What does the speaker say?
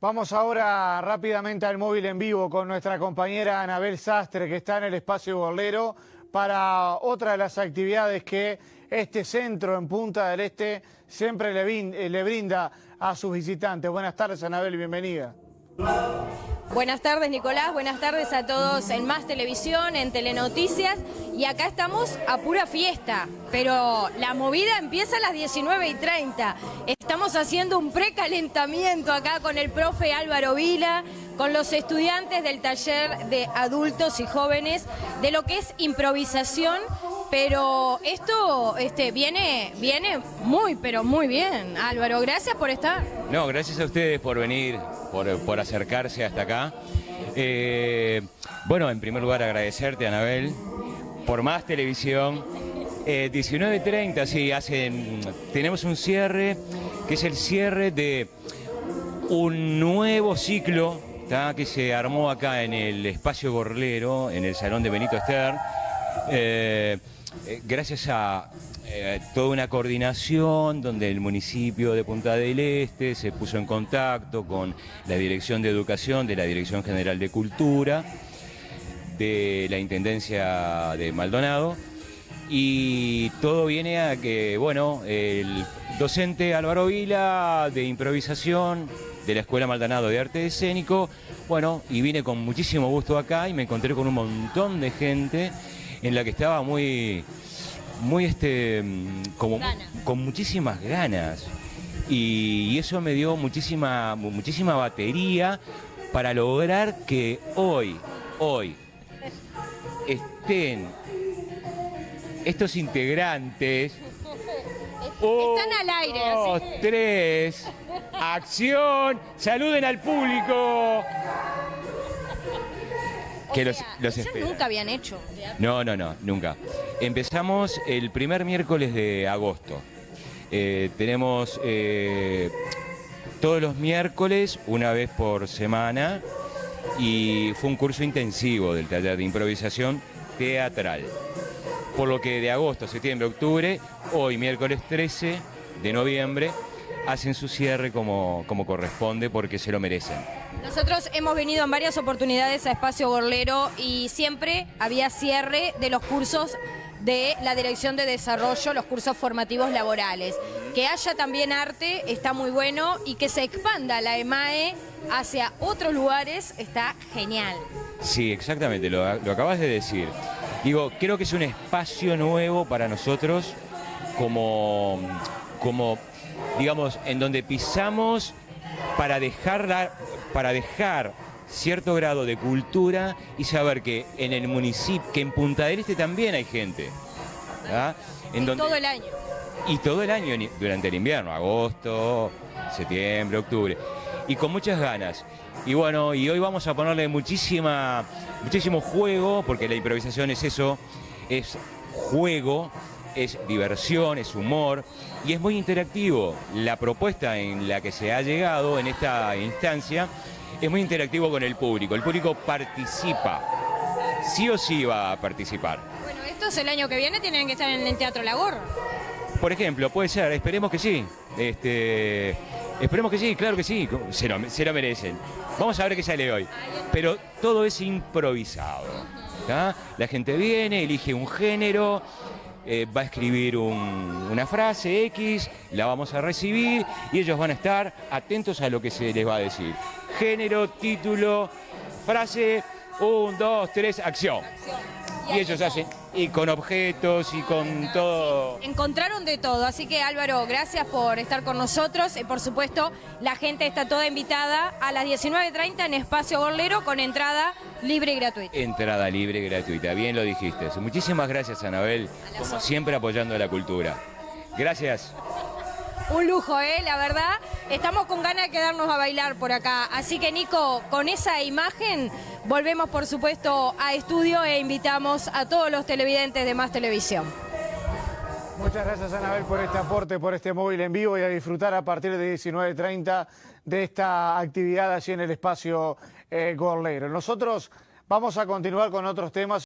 Vamos ahora rápidamente al móvil en vivo con nuestra compañera Anabel Sastre, que está en el espacio Gorlero, para otra de las actividades que este centro en Punta del Este siempre le brinda a sus visitantes. Buenas tardes, Anabel, bienvenida. Buenas tardes, Nicolás. Buenas tardes a todos en Más Televisión, en Telenoticias. Y acá estamos a pura fiesta, pero la movida empieza a las 19 y 30. Estamos haciendo un precalentamiento acá con el profe Álvaro Vila, con los estudiantes del taller de adultos y jóvenes, de lo que es improvisación pero esto este, viene, viene muy, pero muy bien. Álvaro, gracias por estar. No, gracias a ustedes por venir, por, acercarse hasta acá. Eh, bueno, en primer lugar agradecerte, Anabel, por más televisión. 19.30, eh, sí, hacen, tenemos un cierre, que es el cierre de un nuevo ciclo que se armó acá en el espacio Gorlero, en el Salón de Benito Esther. Eh, eh, gracias a eh, toda una coordinación donde el municipio de Punta del Este se puso en contacto con la Dirección de Educación de la Dirección General de Cultura, de la Intendencia de Maldonado, y todo viene a que, bueno, el docente Álvaro Vila de improvisación de la Escuela Maldonado de Arte Escénico, bueno, y vine con muchísimo gusto acá y me encontré con un montón de gente en la que estaba muy, muy este, como, con muchísimas ganas. Y, eso me dio muchísima, muchísima batería para lograr que hoy, hoy, estén estos integrantes. Están al aire. Dos, tres, acción, saluden al público que los, nunca habían hecho. No, no, no, nunca. Empezamos el primer miércoles de agosto. Eh, tenemos eh, todos los miércoles, una vez por semana, y fue un curso intensivo del taller de improvisación teatral. Por lo que de agosto, septiembre, octubre, hoy miércoles 13 de noviembre, hacen su cierre como, como corresponde porque se lo merecen. Nosotros hemos venido en varias oportunidades a Espacio Gorlero y siempre había cierre de los cursos de la Dirección de Desarrollo, los cursos formativos laborales. Que haya también arte está muy bueno y que se expanda la EMAE hacia otros lugares está genial. Sí, exactamente, lo, lo acabas de decir. Digo, creo que es un espacio nuevo para nosotros como, como digamos, en donde pisamos para dejar, para dejar cierto grado de cultura y saber que en el municipio, que en Punta del Este también hay gente. En todo el año. Y todo el año durante el invierno, agosto, septiembre, octubre. Y con muchas ganas. Y bueno, y hoy vamos a ponerle muchísima, muchísimo juego, porque la improvisación es eso, es juego, es diversión, es humor y es muy interactivo. La propuesta en la que se ha llegado en esta instancia es muy interactivo con el público. El público participa, sí o sí va a participar. Bueno, estos el año que viene tienen que estar en el Teatro Lagor. Por ejemplo, puede ser, esperemos que sí. Este, esperemos que sí, claro que sí, se lo, se lo merecen. Vamos a ver qué sale hoy. Pero todo es improvisado. La gente viene, elige un género, eh, va a escribir una frase X, la vamos a recibir y ellos van a estar atentos a lo que se les va a decir. Género, título, frase, un, dos, tres, acción. Y ellos hacen, y con objetos y con todo. encontraron de todo, así que Álvaro, gracias por estar con nosotros. Y por supuesto, la gente está toda invitada a las 19.30 en Espacio Borlero con entrada libre y gratuita. Entrada libre y gratuita, bien lo dijiste. Muchísimas gracias, Anabel, como siempre apoyando a la cultura. Gracias. Un lujo, ¿eh? La verdad, estamos con ganas de quedarnos a bailar por acá. Así que, Nico, con esa imagen volvemos, por supuesto, a estudio e invitamos a todos los televidentes de Más Televisión. Muchas gracias, Anabel, por este aporte, por este móvil en vivo y a disfrutar a partir de 19.30 de esta actividad allí en el espacio eh. Nosotros vamos a continuar con otros temas.